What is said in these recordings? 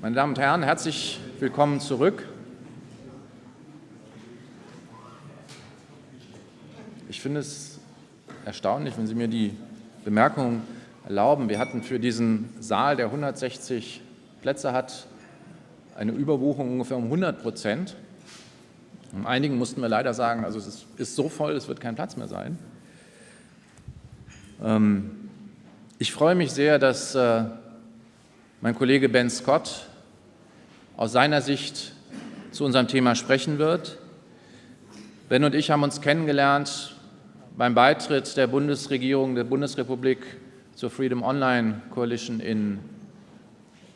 Meine Damen und Herren, herzlich willkommen zurück. Ich finde es erstaunlich, wenn Sie mir die Bemerkung erlauben. Wir hatten für diesen Saal, der 160 Plätze hat, eine Überbuchung ungefähr um 100 Prozent. Um einigen mussten wir leider sagen, also es ist so voll, es wird kein Platz mehr sein. Ähm, ich freue mich sehr, dass äh, mein Kollege Ben Scott aus seiner Sicht zu unserem Thema sprechen wird. Ben und ich haben uns kennengelernt beim Beitritt der Bundesregierung der Bundesrepublik zur Freedom Online Coalition in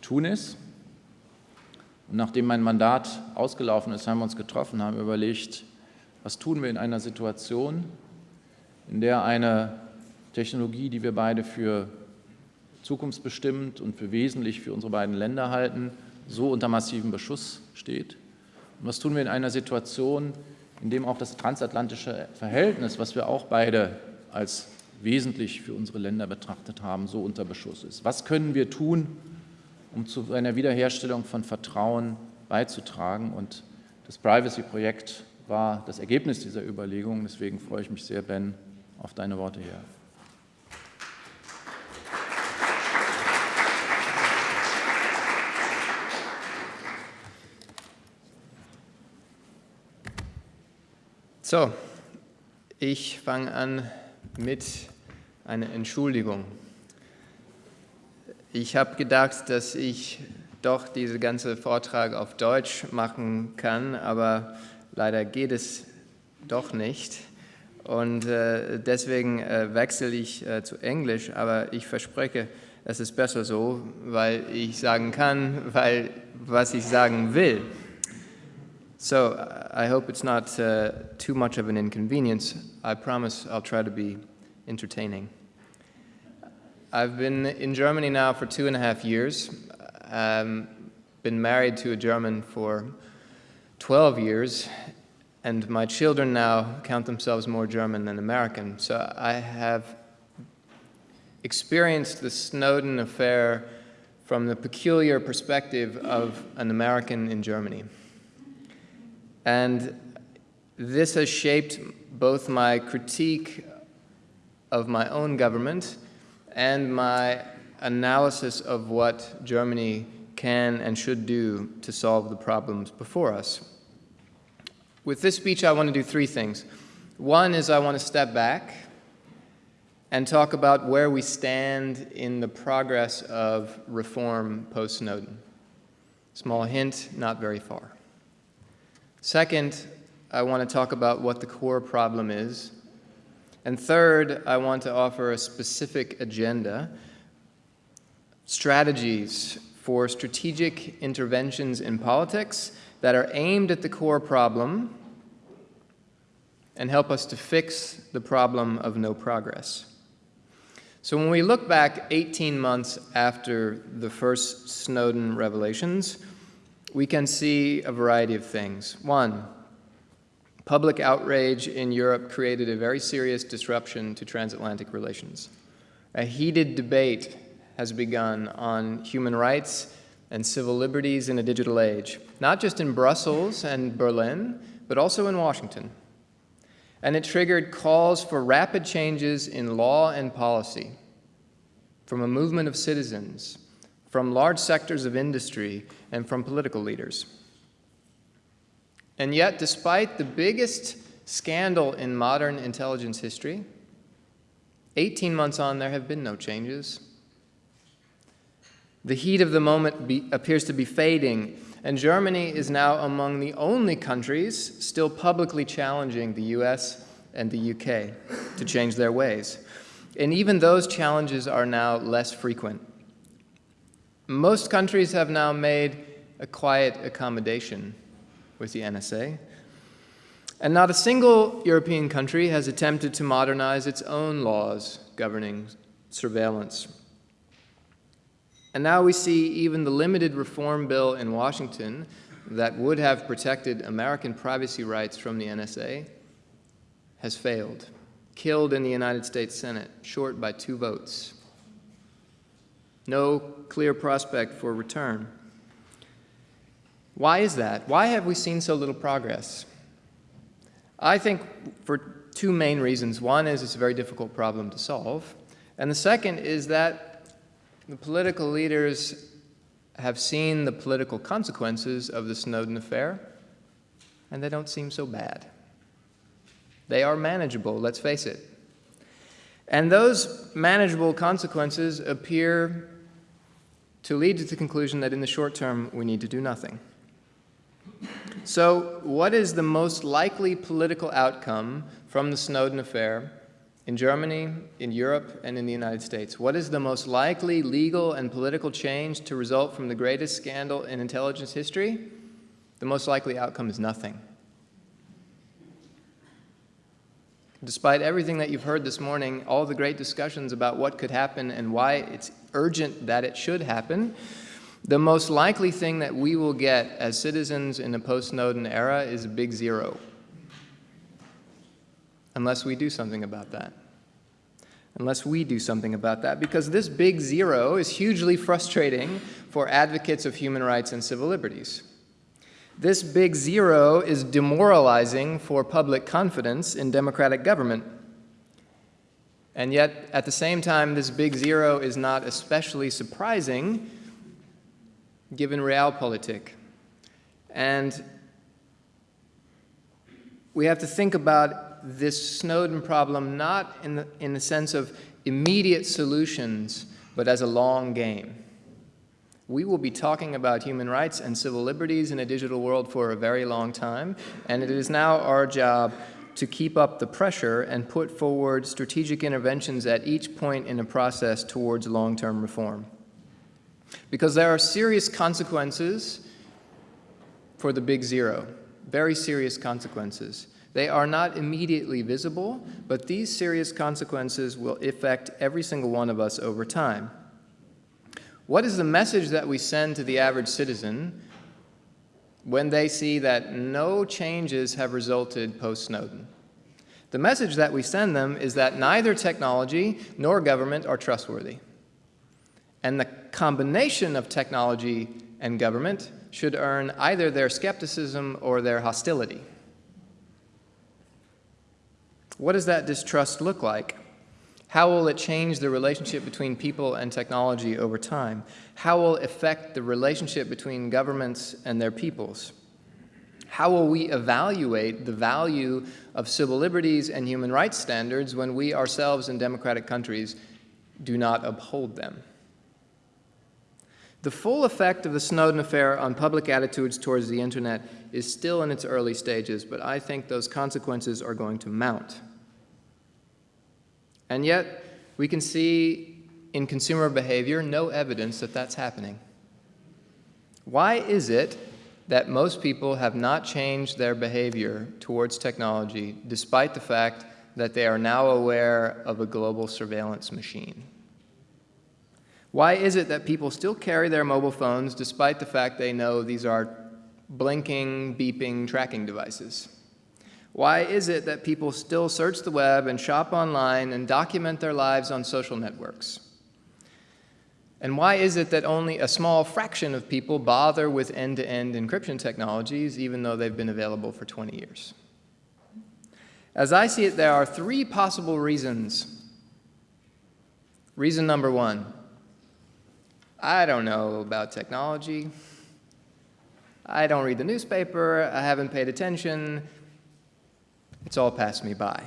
Tunis. Und nachdem mein Mandat ausgelaufen ist, haben wir uns getroffen, haben überlegt, was tun wir in einer Situation, in der eine Technologie, die wir beide für zukunftsbestimmt und für wesentlich für unsere beiden Länder halten, so unter massivem Beschuss steht. Und was tun wir in einer Situation, in dem auch das transatlantische Verhältnis, was wir auch beide als wesentlich für unsere Länder betrachtet haben, so unter Beschuss ist? Was können wir tun, um zu einer Wiederherstellung von Vertrauen beizutragen? Und das Privacy-Projekt war das Ergebnis dieser Überlegungen. Deswegen freue ich mich sehr, Ben, auf deine Worte hier. So, ich fange an mit einer Entschuldigung. Ich habe gedacht, dass ich doch diesen ganzen Vortrag auf Deutsch machen kann, aber leider geht es doch nicht. Und äh, deswegen äh, wechsle ich äh, zu Englisch, aber ich verspreche, es ist besser so, weil ich sagen kann, weil was ich sagen will. So I hope it's not uh, too much of an inconvenience. I promise I'll try to be entertaining. I've been in Germany now for two and a half years. Um, been married to a German for 12 years, and my children now count themselves more German than American. So I have experienced the Snowden affair from the peculiar perspective of an American in Germany. And this has shaped both my critique of my own government and my analysis of what Germany can and should do to solve the problems before us. With this speech, I want to do three things. One is I want to step back and talk about where we stand in the progress of reform post-Snowden. Small hint, not very far. Second, I want to talk about what the core problem is. And third, I want to offer a specific agenda, strategies for strategic interventions in politics that are aimed at the core problem and help us to fix the problem of no progress. So when we look back 18 months after the first Snowden revelations, we can see a variety of things. One, public outrage in Europe created a very serious disruption to transatlantic relations. A heated debate has begun on human rights and civil liberties in a digital age, not just in Brussels and Berlin, but also in Washington. And it triggered calls for rapid changes in law and policy from a movement of citizens, from large sectors of industry, and from political leaders. And yet, despite the biggest scandal in modern intelligence history, 18 months on, there have been no changes. The heat of the moment be, appears to be fading, and Germany is now among the only countries still publicly challenging the US and the UK to change their ways. And even those challenges are now less frequent. Most countries have now made a quiet accommodation with the NSA. And not a single European country has attempted to modernize its own laws governing surveillance. And now we see even the limited reform bill in Washington that would have protected American privacy rights from the NSA has failed, killed in the United States Senate, short by two votes no clear prospect for return. Why is that? Why have we seen so little progress? I think for two main reasons. One is it's a very difficult problem to solve. And the second is that the political leaders have seen the political consequences of the Snowden affair, and they don't seem so bad. They are manageable, let's face it. And those manageable consequences appear to lead to the conclusion that in the short term, we need to do nothing. So what is the most likely political outcome from the Snowden affair in Germany, in Europe, and in the United States? What is the most likely legal and political change to result from the greatest scandal in intelligence history? The most likely outcome is nothing. Despite everything that you've heard this morning, all the great discussions about what could happen and why it's urgent that it should happen, the most likely thing that we will get as citizens in a post-Snowden era is a big zero, unless we do something about that. Unless we do something about that, because this big zero is hugely frustrating for advocates of human rights and civil liberties. This big zero is demoralizing for public confidence in democratic government. And yet, at the same time, this big zero is not especially surprising given realpolitik. And we have to think about this Snowden problem not in the, in the sense of immediate solutions, but as a long game. We will be talking about human rights and civil liberties in a digital world for a very long time, and it is now our job to keep up the pressure and put forward strategic interventions at each point in the process towards long-term reform. Because there are serious consequences for the big zero, very serious consequences. They are not immediately visible, but these serious consequences will affect every single one of us over time. What is the message that we send to the average citizen when they see that no changes have resulted post-Snowden? The message that we send them is that neither technology nor government are trustworthy. And the combination of technology and government should earn either their skepticism or their hostility. What does that distrust look like? How will it change the relationship between people and technology over time? How will it affect the relationship between governments and their peoples? How will we evaluate the value of civil liberties and human rights standards when we ourselves in democratic countries do not uphold them? The full effect of the Snowden affair on public attitudes towards the Internet is still in its early stages, but I think those consequences are going to mount. And yet, we can see in consumer behavior no evidence that that's happening. Why is it that most people have not changed their behavior towards technology despite the fact that they are now aware of a global surveillance machine? Why is it that people still carry their mobile phones despite the fact they know these are blinking, beeping tracking devices? Why is it that people still search the web and shop online and document their lives on social networks? And why is it that only a small fraction of people bother with end-to-end -end encryption technologies even though they've been available for 20 years? As I see it, there are three possible reasons. Reason number one, I don't know about technology. I don't read the newspaper. I haven't paid attention. It's all passed me by.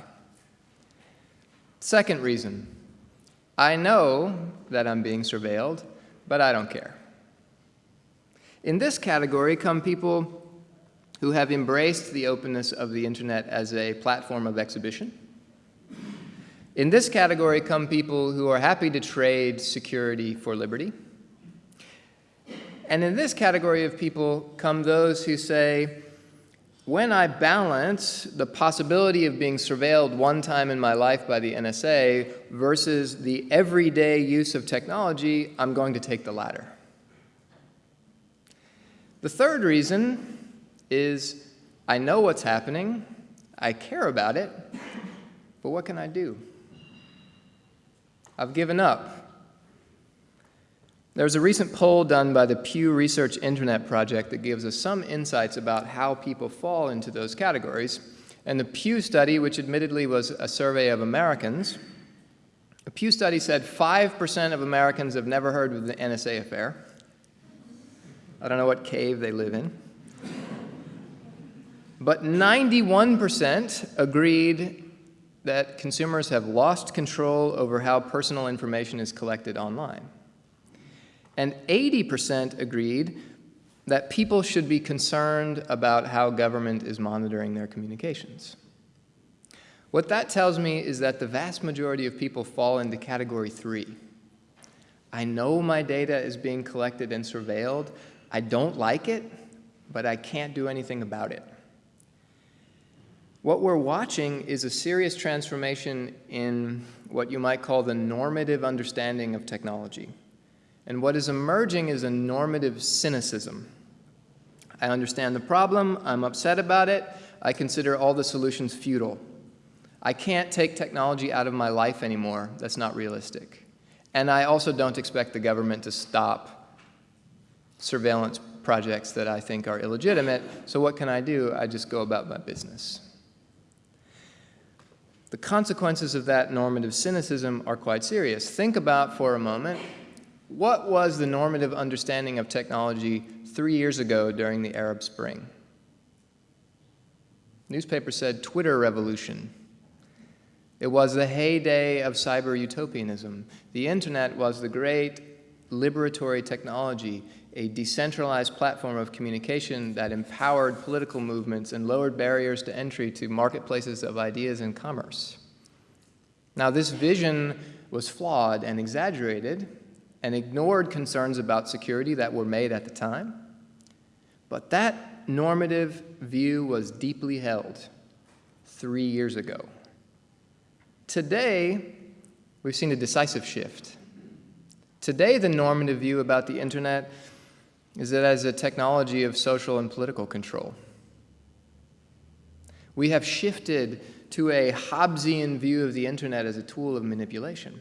Second reason, I know that I'm being surveilled, but I don't care. In this category come people who have embraced the openness of the Internet as a platform of exhibition. In this category come people who are happy to trade security for liberty. And in this category of people come those who say, when I balance the possibility of being surveilled one time in my life by the NSA versus the everyday use of technology, I'm going to take the latter. The third reason is I know what's happening, I care about it, but what can I do? I've given up. There was a recent poll done by the Pew Research Internet Project that gives us some insights about how people fall into those categories. And the Pew study, which admittedly was a survey of Americans, the Pew study said 5% of Americans have never heard of the NSA affair. I don't know what cave they live in. But 91% agreed that consumers have lost control over how personal information is collected online. And 80% agreed that people should be concerned about how government is monitoring their communications. What that tells me is that the vast majority of people fall into category three. I know my data is being collected and surveilled. I don't like it, but I can't do anything about it. What we're watching is a serious transformation in what you might call the normative understanding of technology. And what is emerging is a normative cynicism. I understand the problem, I'm upset about it, I consider all the solutions futile. I can't take technology out of my life anymore, that's not realistic. And I also don't expect the government to stop surveillance projects that I think are illegitimate, so what can I do? I just go about my business. The consequences of that normative cynicism are quite serious. Think about for a moment what was the normative understanding of technology three years ago during the Arab Spring? Newspaper said Twitter revolution. It was the heyday of cyber utopianism. The internet was the great liberatory technology, a decentralized platform of communication that empowered political movements and lowered barriers to entry to marketplaces of ideas and commerce. Now, this vision was flawed and exaggerated, and ignored concerns about security that were made at the time. But that normative view was deeply held three years ago. Today, we've seen a decisive shift. Today, the normative view about the internet is that as a technology of social and political control. We have shifted to a Hobbesian view of the internet as a tool of manipulation.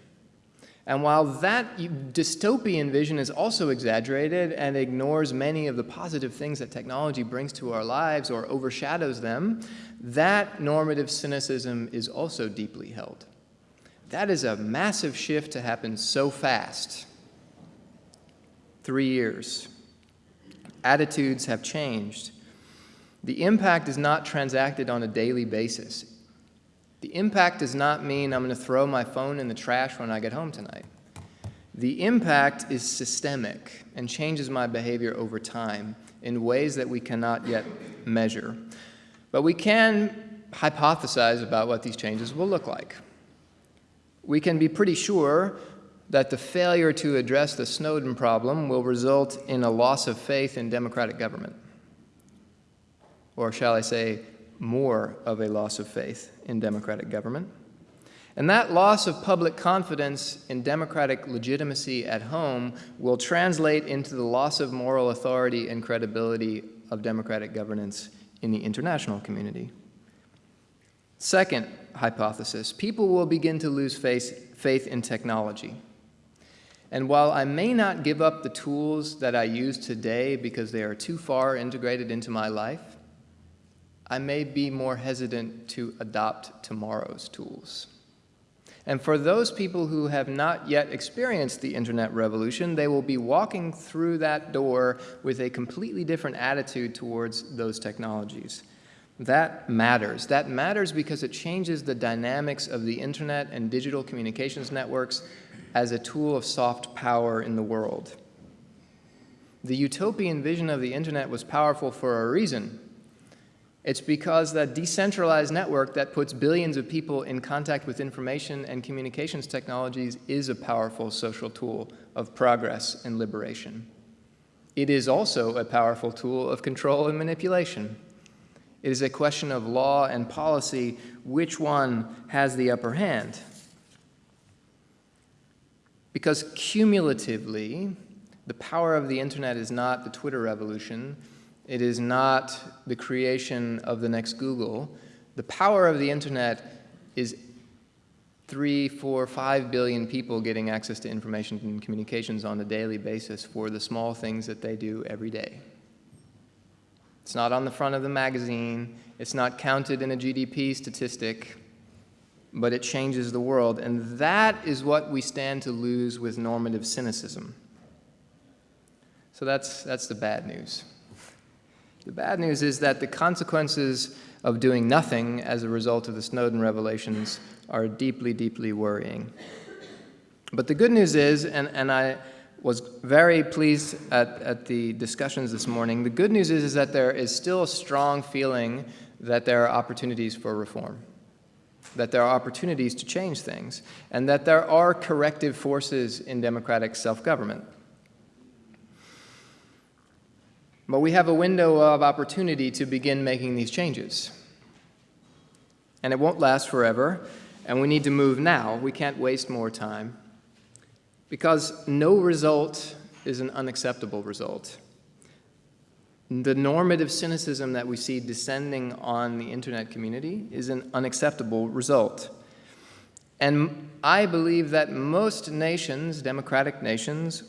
And while that dystopian vision is also exaggerated and ignores many of the positive things that technology brings to our lives or overshadows them, that normative cynicism is also deeply held. That is a massive shift to happen so fast. Three years. Attitudes have changed. The impact is not transacted on a daily basis. The impact does not mean I'm going to throw my phone in the trash when I get home tonight. The impact is systemic and changes my behavior over time in ways that we cannot yet measure. But we can hypothesize about what these changes will look like. We can be pretty sure that the failure to address the Snowden problem will result in a loss of faith in democratic government. Or shall I say, more of a loss of faith in democratic government. And that loss of public confidence in democratic legitimacy at home will translate into the loss of moral authority and credibility of democratic governance in the international community. Second hypothesis, people will begin to lose faith, faith in technology. And while I may not give up the tools that I use today because they are too far integrated into my life, I may be more hesitant to adopt tomorrow's tools. And for those people who have not yet experienced the internet revolution, they will be walking through that door with a completely different attitude towards those technologies. That matters. That matters because it changes the dynamics of the internet and digital communications networks as a tool of soft power in the world. The utopian vision of the internet was powerful for a reason. It's because that decentralized network that puts billions of people in contact with information and communications technologies is a powerful social tool of progress and liberation. It is also a powerful tool of control and manipulation. It is a question of law and policy, which one has the upper hand. Because cumulatively, the power of the internet is not the Twitter revolution, it is not the creation of the next Google. The power of the internet is three, four, five billion people getting access to information and communications on a daily basis for the small things that they do every day. It's not on the front of the magazine. It's not counted in a GDP statistic, but it changes the world. And that is what we stand to lose with normative cynicism. So that's, that's the bad news. The bad news is that the consequences of doing nothing as a result of the Snowden revelations are deeply, deeply worrying. But the good news is, and, and I was very pleased at, at the discussions this morning, the good news is, is that there is still a strong feeling that there are opportunities for reform, that there are opportunities to change things, and that there are corrective forces in democratic self-government. But we have a window of opportunity to begin making these changes. And it won't last forever, and we need to move now. We can't waste more time. Because no result is an unacceptable result. The normative cynicism that we see descending on the internet community is an unacceptable result. And I believe that most nations, democratic nations,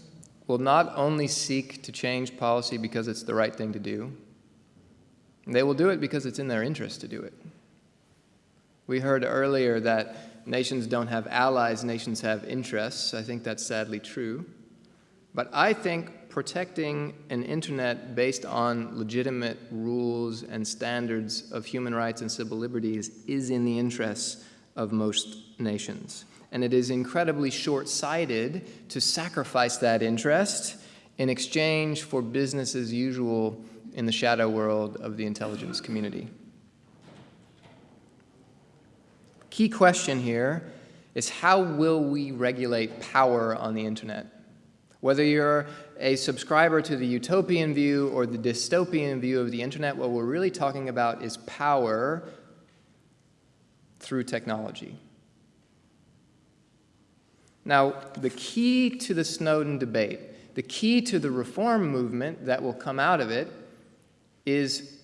will not only seek to change policy because it's the right thing to do, they will do it because it's in their interest to do it. We heard earlier that nations don't have allies, nations have interests. I think that's sadly true. But I think protecting an internet based on legitimate rules and standards of human rights and civil liberties is in the interests of most nations and it is incredibly short-sighted to sacrifice that interest in exchange for business as usual in the shadow world of the intelligence community. Key question here is how will we regulate power on the internet? Whether you're a subscriber to the utopian view or the dystopian view of the internet, what we're really talking about is power through technology. Now, the key to the Snowden debate, the key to the reform movement that will come out of it is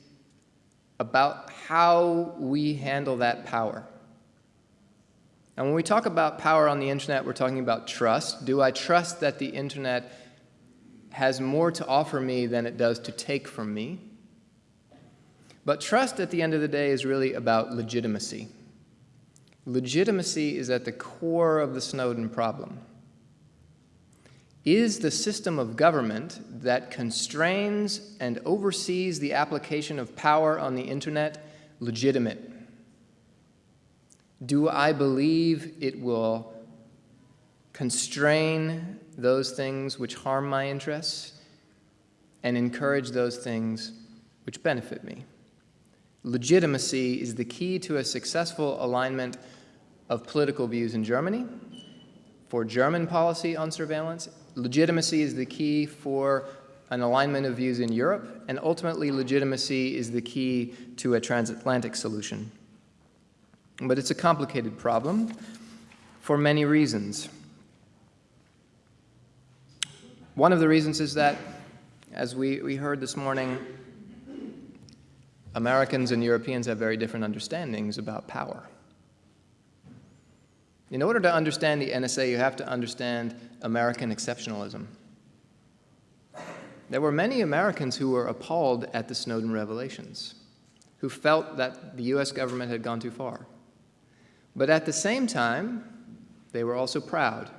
about how we handle that power. And when we talk about power on the internet, we're talking about trust. Do I trust that the internet has more to offer me than it does to take from me? But trust at the end of the day is really about legitimacy. Legitimacy is at the core of the Snowden problem. Is the system of government that constrains and oversees the application of power on the internet legitimate? Do I believe it will constrain those things which harm my interests and encourage those things which benefit me? Legitimacy is the key to a successful alignment of political views in Germany, for German policy on surveillance. Legitimacy is the key for an alignment of views in Europe, and ultimately legitimacy is the key to a transatlantic solution. But it's a complicated problem for many reasons. One of the reasons is that, as we, we heard this morning, Americans and Europeans have very different understandings about power. In order to understand the NSA, you have to understand American exceptionalism. There were many Americans who were appalled at the Snowden revelations, who felt that the US government had gone too far. But at the same time, they were also proud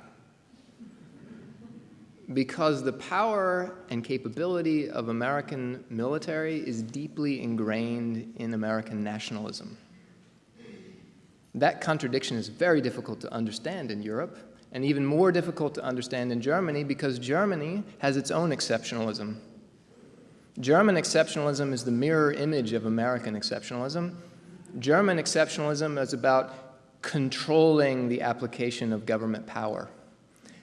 because the power and capability of American military is deeply ingrained in American nationalism. That contradiction is very difficult to understand in Europe, and even more difficult to understand in Germany because Germany has its own exceptionalism. German exceptionalism is the mirror image of American exceptionalism. German exceptionalism is about controlling the application of government power,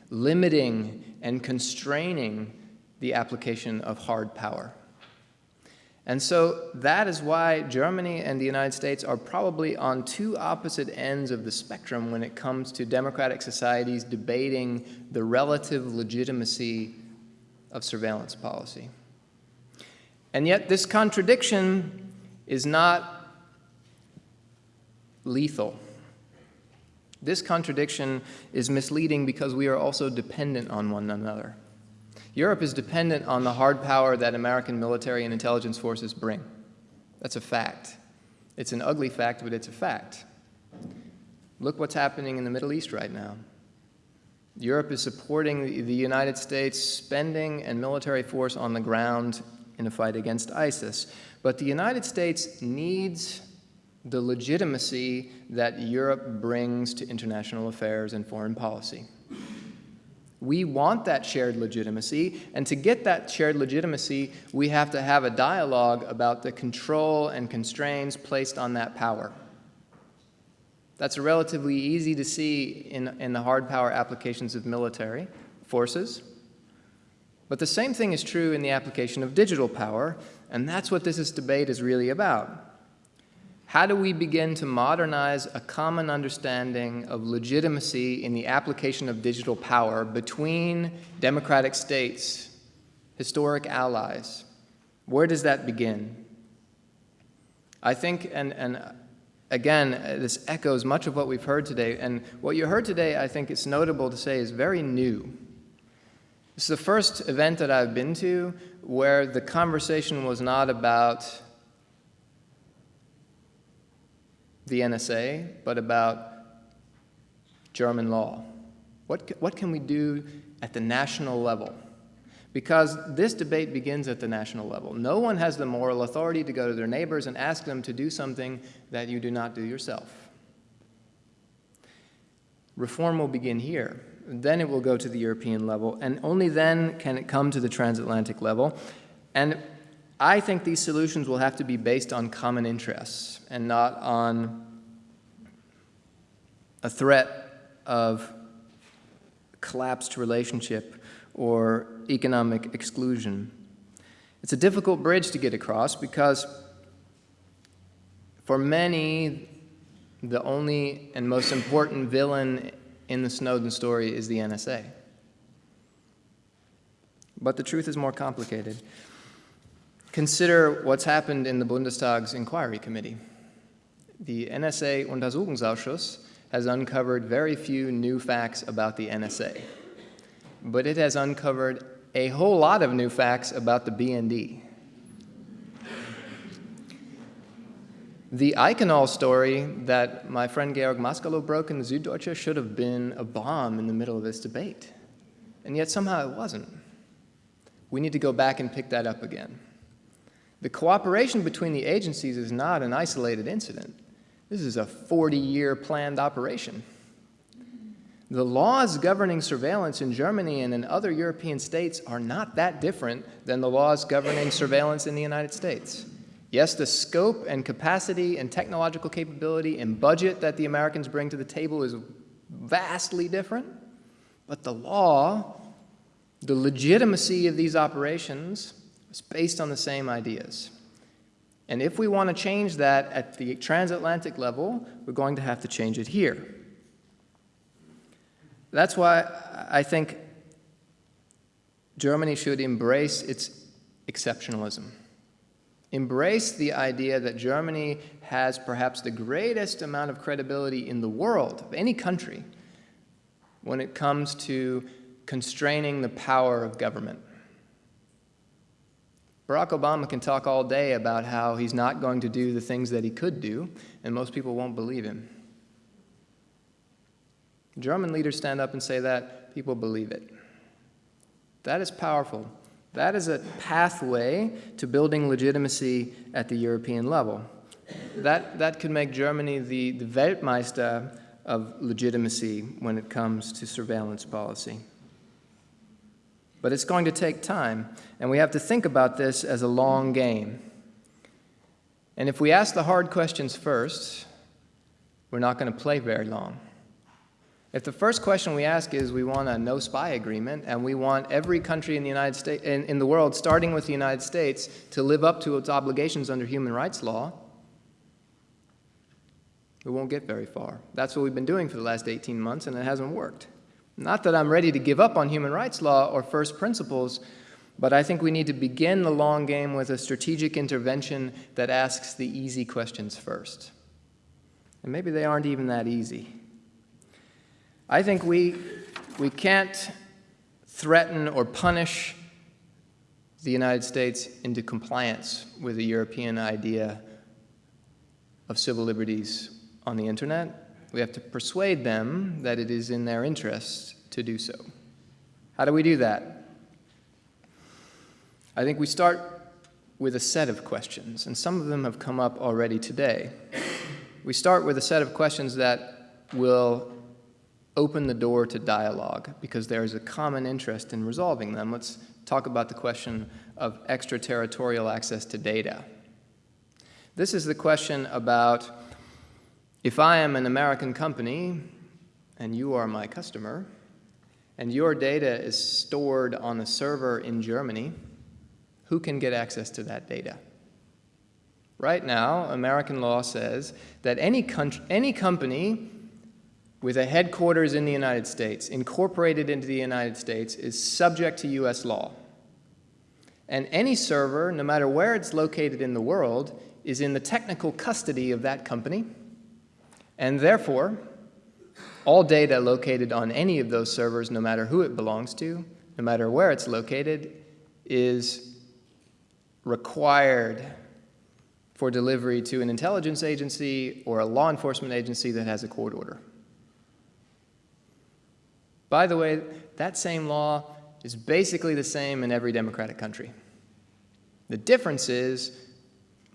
limiting and constraining the application of hard power. And so that is why Germany and the United States are probably on two opposite ends of the spectrum when it comes to democratic societies debating the relative legitimacy of surveillance policy. And yet this contradiction is not lethal. This contradiction is misleading because we are also dependent on one another. Europe is dependent on the hard power that American military and intelligence forces bring. That's a fact. It's an ugly fact, but it's a fact. Look what's happening in the Middle East right now. Europe is supporting the United States spending and military force on the ground in a fight against ISIS. But the United States needs the legitimacy that Europe brings to international affairs and foreign policy. We want that shared legitimacy, and to get that shared legitimacy, we have to have a dialogue about the control and constraints placed on that power. That's relatively easy to see in, in the hard power applications of military forces. But the same thing is true in the application of digital power, and that's what this debate is really about. How do we begin to modernize a common understanding of legitimacy in the application of digital power between democratic states, historic allies? Where does that begin? I think, and, and again, this echoes much of what we've heard today. And what you heard today, I think it's notable to say, is very new. This is the first event that I've been to where the conversation was not about the NSA, but about German law. What, what can we do at the national level? because this debate begins at the national level. No one has the moral authority to go to their neighbors and ask them to do something that you do not do yourself. Reform will begin here. Then it will go to the European level, and only then can it come to the transatlantic level. And I think these solutions will have to be based on common interests and not on a threat of collapsed relationship or economic exclusion. It's a difficult bridge to get across because for many, the only and most important villain in the Snowden story is the NSA. But the truth is more complicated. Consider what's happened in the Bundestag's inquiry committee. The NSA Untersuchungsausschuss has uncovered very few new facts about the NSA but it has uncovered a whole lot of new facts about the BND. The Eikonal story that my friend Georg Mascolo broke in the Süddeutsche should have been a bomb in the middle of this debate, and yet somehow it wasn't. We need to go back and pick that up again. The cooperation between the agencies is not an isolated incident. This is a 40-year planned operation. The laws governing surveillance in Germany and in other European states are not that different than the laws governing surveillance in the United States. Yes, the scope and capacity and technological capability and budget that the Americans bring to the table is vastly different, but the law, the legitimacy of these operations is based on the same ideas. And if we want to change that at the transatlantic level, we're going to have to change it here. That's why I think Germany should embrace its exceptionalism. Embrace the idea that Germany has perhaps the greatest amount of credibility in the world, of any country, when it comes to constraining the power of government. Barack Obama can talk all day about how he's not going to do the things that he could do, and most people won't believe him. German leaders stand up and say that, people believe it. That is powerful. That is a pathway to building legitimacy at the European level. That, that could make Germany the, the Weltmeister of legitimacy when it comes to surveillance policy. But it's going to take time, and we have to think about this as a long game. And if we ask the hard questions first, we're not going to play very long. If the first question we ask is we want a no spy agreement and we want every country in the United States in, in the world starting with the United States to live up to its obligations under human rights law, we won't get very far. That's what we've been doing for the last 18 months and it hasn't worked. Not that I'm ready to give up on human rights law or first principles, but I think we need to begin the long game with a strategic intervention that asks the easy questions first. And maybe they aren't even that easy. I think we, we can't threaten or punish the United States into compliance with the European idea of civil liberties on the internet. We have to persuade them that it is in their interest to do so. How do we do that? I think we start with a set of questions, and some of them have come up already today. We start with a set of questions that will open the door to dialogue because there is a common interest in resolving them. Let's talk about the question of extraterritorial access to data. This is the question about if I am an American company and you are my customer, and your data is stored on a server in Germany, who can get access to that data? Right now, American law says that any, any company with a headquarters in the United States, incorporated into the United States, is subject to U.S. law. And any server, no matter where it's located in the world, is in the technical custody of that company. And therefore, all data located on any of those servers, no matter who it belongs to, no matter where it's located, is required for delivery to an intelligence agency or a law enforcement agency that has a court order. By the way, that same law is basically the same in every democratic country. The difference is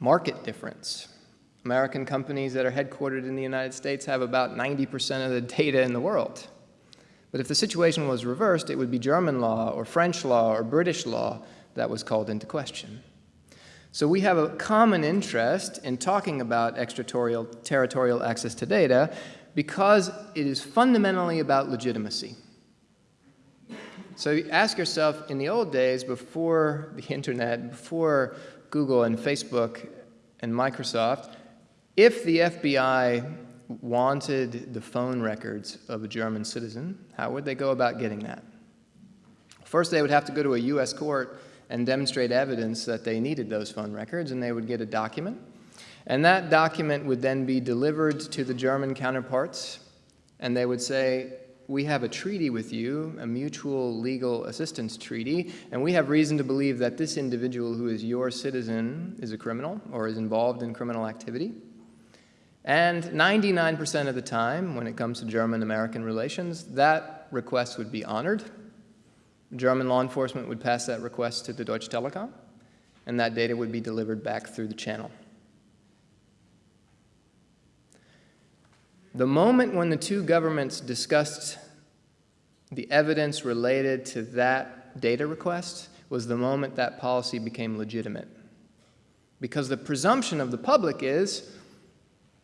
market difference. American companies that are headquartered in the United States have about 90% of the data in the world. But if the situation was reversed, it would be German law or French law or British law that was called into question. So we have a common interest in talking about extraterritorial access to data because it is fundamentally about legitimacy. So ask yourself, in the old days, before the internet, before Google and Facebook and Microsoft, if the FBI wanted the phone records of a German citizen, how would they go about getting that? First, they would have to go to a U.S. court and demonstrate evidence that they needed those phone records, and they would get a document. And that document would then be delivered to the German counterparts, and they would say, we have a treaty with you, a mutual legal assistance treaty, and we have reason to believe that this individual who is your citizen is a criminal or is involved in criminal activity. And 99% of the time, when it comes to German-American relations, that request would be honored. German law enforcement would pass that request to the Deutsche Telekom, and that data would be delivered back through the channel. The moment when the two governments discussed the evidence related to that data request was the moment that policy became legitimate. Because the presumption of the public is,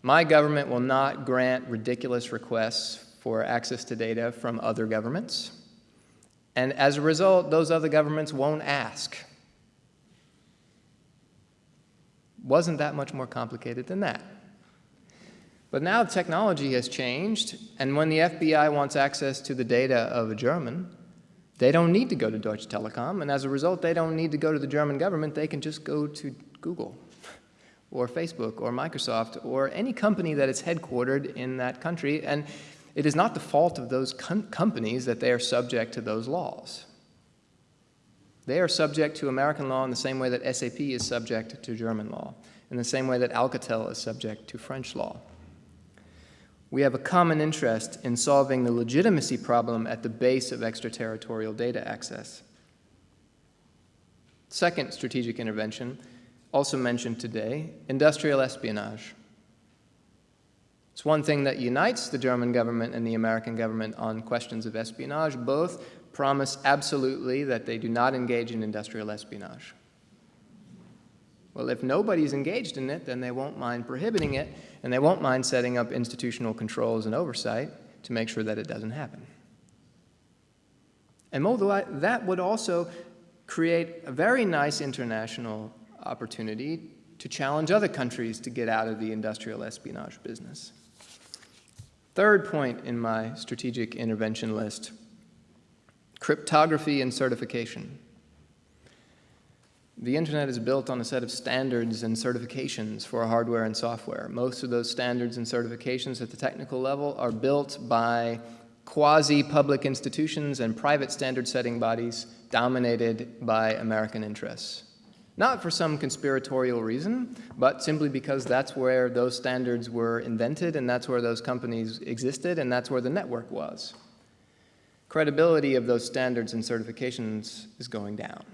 my government will not grant ridiculous requests for access to data from other governments. And as a result, those other governments won't ask. Wasn't that much more complicated than that? But now technology has changed, and when the FBI wants access to the data of a German, they don't need to go to Deutsche Telekom, and as a result, they don't need to go to the German government. They can just go to Google or Facebook or Microsoft or any company that is headquartered in that country, and it is not the fault of those com companies that they are subject to those laws. They are subject to American law in the same way that SAP is subject to German law, in the same way that Alcatel is subject to French law we have a common interest in solving the legitimacy problem at the base of extraterritorial data access. Second strategic intervention, also mentioned today, industrial espionage. It's one thing that unites the German government and the American government on questions of espionage. Both promise absolutely that they do not engage in industrial espionage. Well, if nobody's engaged in it, then they won't mind prohibiting it, and they won't mind setting up institutional controls and oversight to make sure that it doesn't happen. And that would also create a very nice international opportunity to challenge other countries to get out of the industrial espionage business. Third point in my strategic intervention list, cryptography and certification. The internet is built on a set of standards and certifications for hardware and software. Most of those standards and certifications at the technical level are built by quasi-public institutions and private standard-setting bodies dominated by American interests. Not for some conspiratorial reason, but simply because that's where those standards were invented and that's where those companies existed and that's where the network was. Credibility of those standards and certifications is going down.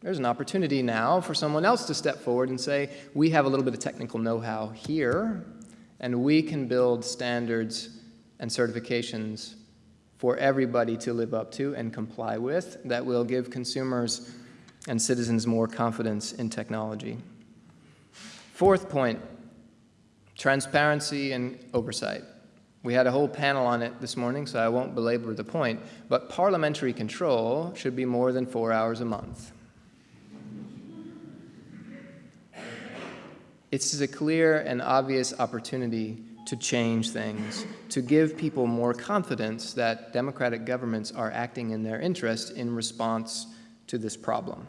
There's an opportunity now for someone else to step forward and say, we have a little bit of technical know-how here, and we can build standards and certifications for everybody to live up to and comply with that will give consumers and citizens more confidence in technology. Fourth point, transparency and oversight. We had a whole panel on it this morning, so I won't belabor the point, but parliamentary control should be more than four hours a month. It's a clear and obvious opportunity to change things, to give people more confidence that democratic governments are acting in their interest in response to this problem.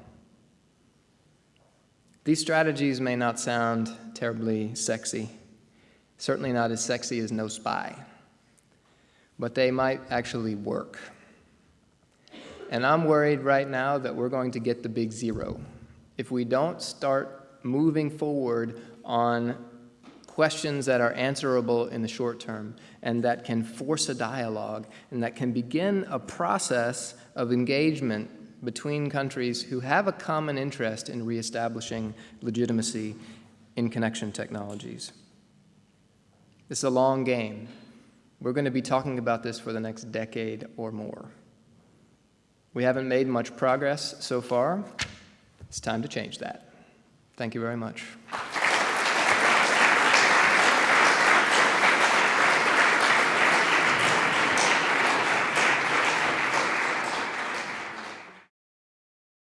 These strategies may not sound terribly sexy, certainly not as sexy as no spy, but they might actually work. And I'm worried right now that we're going to get the big zero if we don't start moving forward on questions that are answerable in the short term and that can force a dialogue and that can begin a process of engagement between countries who have a common interest in reestablishing legitimacy in connection technologies. This is a long game. We're going to be talking about this for the next decade or more. We haven't made much progress so far. It's time to change that. Thank you very much.